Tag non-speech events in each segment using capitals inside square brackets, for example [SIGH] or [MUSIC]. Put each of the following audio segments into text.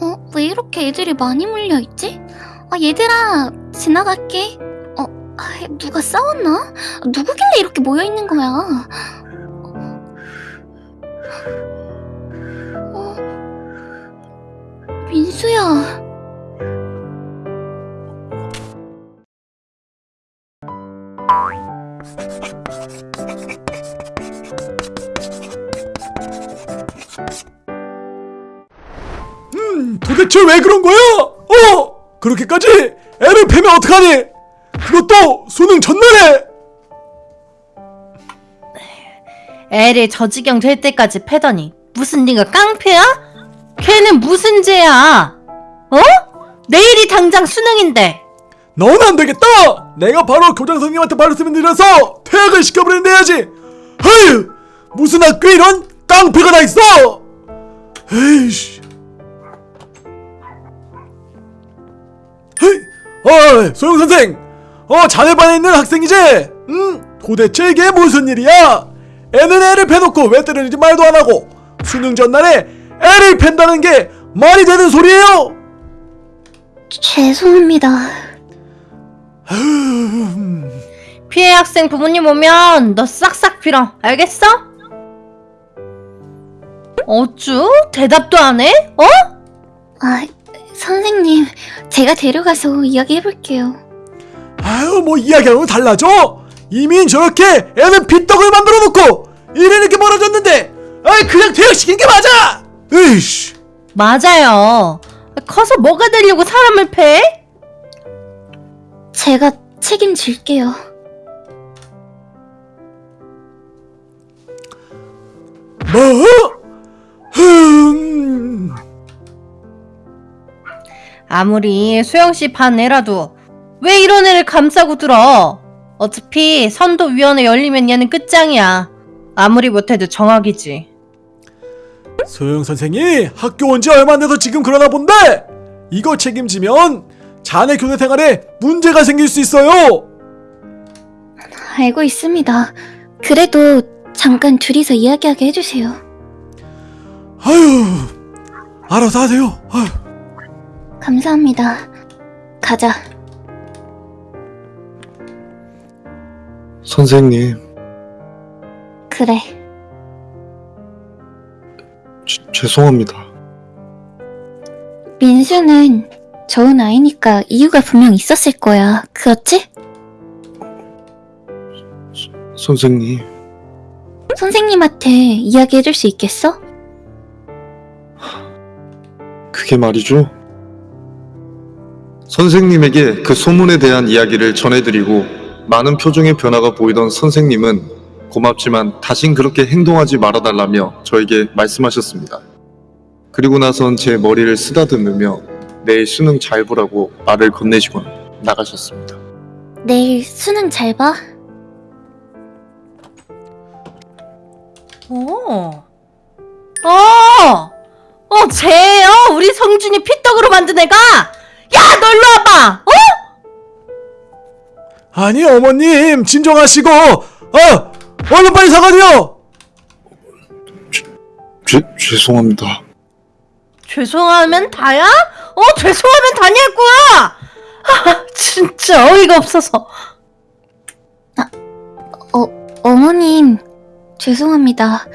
어? 왜 이렇게 애들이 많이 몰려있지? 아, 얘들아, 지나갈게. 어, 아, 누가 싸웠나? 누구길래 이렇게 모여있는 거야? 어, 민수야. 대체 왜 그런 거야? 어? 그렇게까지 애를 패면 어떡하니? 그것도 수능 전날에! 애를 저 지경 될 때까지 패더니 무슨 네가 깡패야? 걔는 무슨 죄야? 어? 내일이 당장 수능인데 넌 안 되겠다! 내가 바로 교장 선생님한테 말씀을 드려서 퇴학을 시켜버리는데 해야지! 아휴! 무슨 학교에 이런 깡패가 다 있어! 에이씨. 헤이! 어, 소영 선생! 어, 자네 반에 있는 학생이지? 응? 도대체 이게 무슨 일이야? 애는 애를 패놓고 왜 때리는지 말도 안 하고 수능 전날에 애를 팬다는 게 말이 되는 소리예요? 죄송합니다. [LAUGHS] 피해 학생 부모님 오면 너 싹싹 빌어 알겠어? 어쭈? 대답도 안 해? 어? 아, 선생님, 제가 데려가서 이야기해볼게요. 아유 뭐 이야기하는 건 달라져 이미 저렇게 애는 빗떡을 만들어 놓고 이래 이렇게 멀어졌는데 아이 그냥 퇴학시킨 게 맞아 으이씨 맞아요 커서 뭐가 되려고 사람을 패? 제가 책임질게요. 뭐? 아무리 수영씨 반 애라도 왜 이런 애를 감싸고 들어? 어차피 선도위원회 열리면 얘는 끝장이야. 아무리 못해도 정학이지. 소영 선생이 학교 온 지 얼마 안 돼서 지금 그러나 본데 이거 책임지면 자네 교내 생활에 문제가 생길 수 있어요 알고 있습니다. 그래도 잠깐 둘이서 이야기하게 해주세요. 아유 알아서 하세요 아유. 감사합니다. 가자. 선생님, 그래. 죄- 죄송합니다. 민수는 좋은 아이니까 이유가 분명 있었을 거야. 그렇지? 선생님, 선생님한테 이야기해줄 수 있겠어? 그게 말이죠. 선생님에게 그 소문에 대한 이야기를 전해드리고 많은 표정의 변화가 보이던 선생님은 고맙지만 다신 그렇게 행동하지 말아달라며 저에게 말씀하셨습니다. 그리고 나선 제 머리를 쓰다듬으며 내일 수능 잘 보라고 말을 건네시곤 나가셨습니다. 내일 수능 잘 봐. 어. 어! 어, 쟤요? 우리 성준이 피떡으로 만든 애가! 야, 너 일로 와봐! 어? 아니 어머님 진정하시고 어 얼른 빨리 사과드려 죄, 죄송합니다. 죄송하면 다야? 어, 죄송하면 다냐고요! 아, 진짜 어이가 없어서. 어머님, 죄송합니다.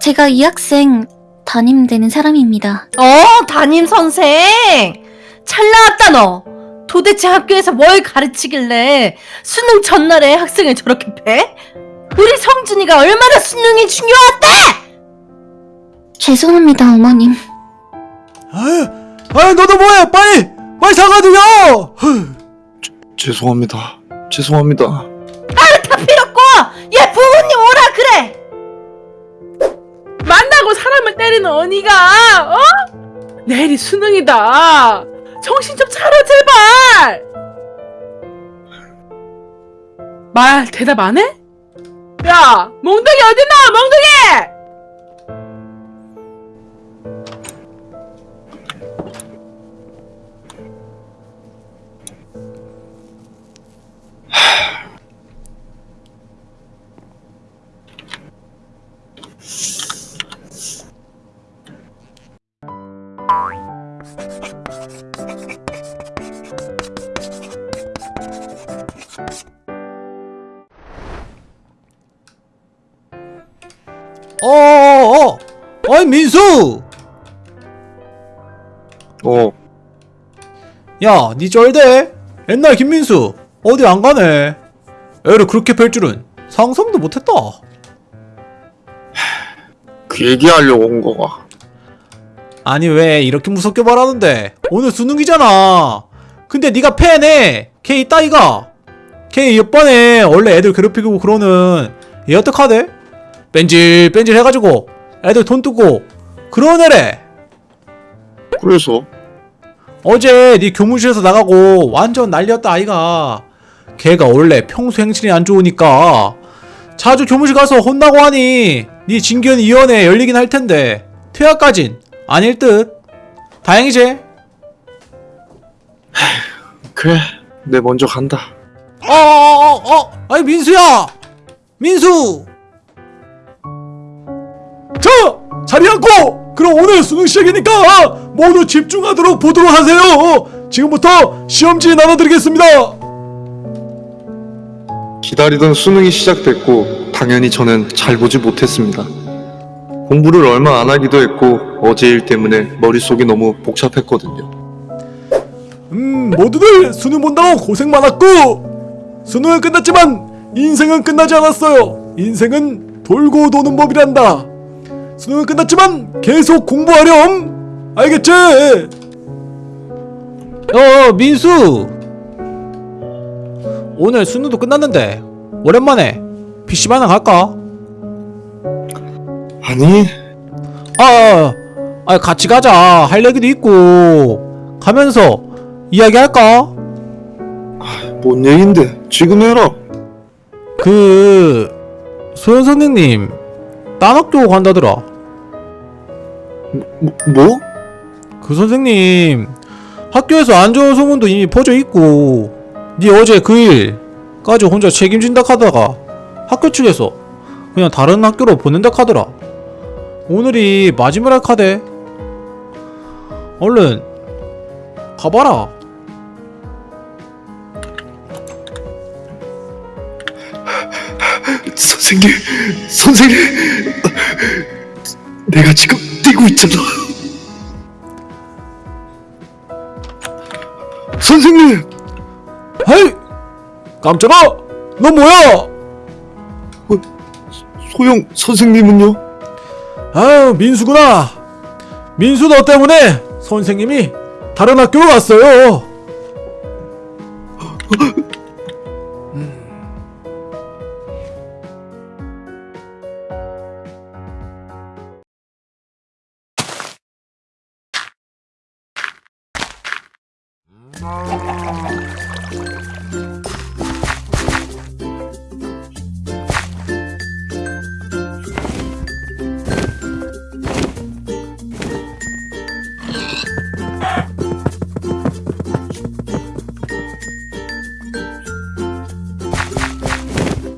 제가 이 학생 담임되는 사람입니다. 어, 담임 선생! 잘 나왔다, 너! 도대체 학교에서 뭘 가르치길래 수능 전날에 학생을 저렇게 패? 우리 성준이가 얼마나 수능이 중요한데! 죄송합니다, 어머님. 아유 아유 너도 뭐해 빨리 빨리 사과드려 후. 죄송합니다. 죄송합니다. 다 필요 없고! 얘 부모님 오라 그래! 만나고 사람을 때리는 언니가 어? 내일이 수능이다 정신 좀 차려 제발 말 대답 안 해? 야 몽둥이 어딨나 몽둥이 어어어 어이 민수! 어, 야 니 쩔대? 옛날 김민수 어디 안 가네. 애를 그렇게 뵐 줄은 상상도 못했다. 그 얘기하려고 온 거가. 아니 왜 이렇게 무섭게 말하는데? 오늘 수능이잖아. 근데 네가 패네 걔 이따이가. 걔 이번에 원래 애들 괴롭히고 그러는 얘 어떡하대? 뺀질 뺀질 해가지고 애들 돈 뜨고 그런 애래. 그래서? 어제 네 교무실에서 나가고 완전 난리였다 아이가. 걔가 원래 평소 행실이 안 좋으니까 자주 교무실 가서 혼나고 하니 네 진견위원회 열리긴 할 텐데 퇴학까진 아닐 듯. 다행이지? 그래, 내 먼저 간다. 어어어어 어, 아니 민수야! 민수 자 자리 앉고! 그럼 오늘 수능 시작이니까 모두 집중하도록 보도록 하세요. 지금부터 시험지 나눠드리겠습니다. 기다리던 수능이 시작됐고 당연히 저는 잘 보지 못했습니다. 공부를 얼마 안 하기도 했고 어제 일 때문에 머릿속이 너무 복잡했거든요. 음 모두들 수능 본다고 고생 많았고! 수능은 끝났지만 인생은 끝나지 않았어요. 인생은 돌고 도는 법이란다 수능은 끝났지만 계속 공부하렴 알겠지? 어 민수 오늘 수능도 끝났는데 오랜만에 PC방 하나 갈까? 아니, 아, 아 같이 가자 할 얘기도 있고 가면서 이야기할까? 뭔 얘긴데 지금 해라. 그 소연 선생님 딴 학교 간다더라. 뭐? 뭐? 그 선생님 학교에서 안 좋은 소문도 이미 퍼져 있고 네 어제 그 일까지 혼자 책임진다 하다가 학교 측에서 그냥 다른 학교로 보낸다 하더라. 오늘이 마지막 카대. 얼른 가봐라. 선생님, 선생님, 내가 지금 뛰고 있잖아. 선생님, 헤이 깜짝아 너 뭐야? 소영 선생님은요? 아유 민수구나 민수 너 때문에 선생님이 다른 학교로 왔어요